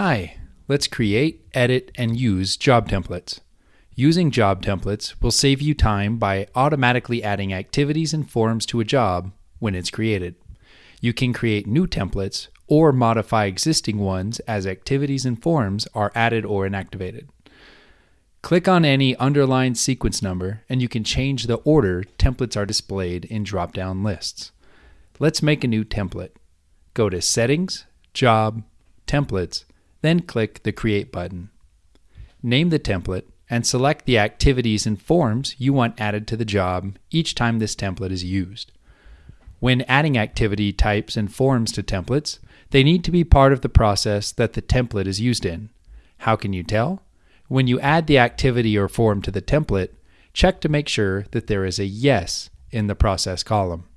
Hi, let's create, edit, and use job templates. Using job templates will save you time by automatically adding activities and forms to a job when it's created. You can create new templates or modify existing ones as activities and forms are added or inactivated. Click on any underlined sequence number and you can change the order templates are displayed in drop down lists. Let's make a new template. Go to Settings, Job, Templates, then click the Create button. Name the template and select the activities and forms you want added to the job each time this template is used. When adding activity types and forms to templates, they need to be part of the process that the template is used in. How can you tell? When you add the activity or form to the template, check to make sure that there is a yes in the process column.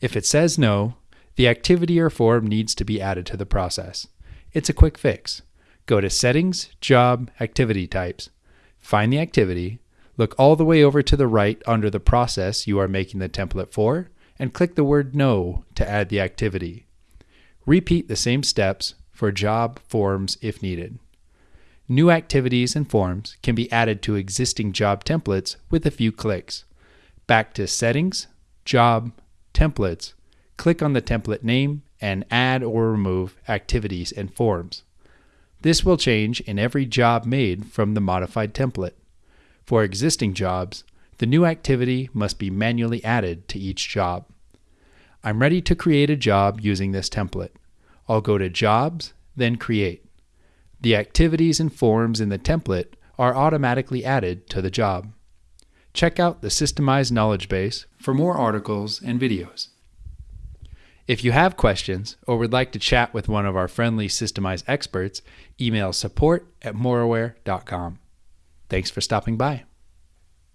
If it says no, the activity or form needs to be added to the process. It's a quick fix. Go to Settings, Job, Activity Types. Find the activity, look all the way over to the right under the process you are making the template for, and click the word No to add the activity. Repeat the same steps for job forms if needed. New activities and forms can be added to existing job templates with a few clicks. Back to Settings, Job, Templates, click on the template name and add or remove activities and forms. This will change in every job made from the modified template. For existing jobs, the new activity must be manually added to each job. I'm ready to create a job using this template. I'll go to Jobs, then Create. The activities and forms in the template are automatically added to the job. Check out the Systemize Knowledge Base for more articles and videos. If you have questions or would like to chat with one of our friendly Systemize experts, email support at moraware.com. Thanks for stopping by.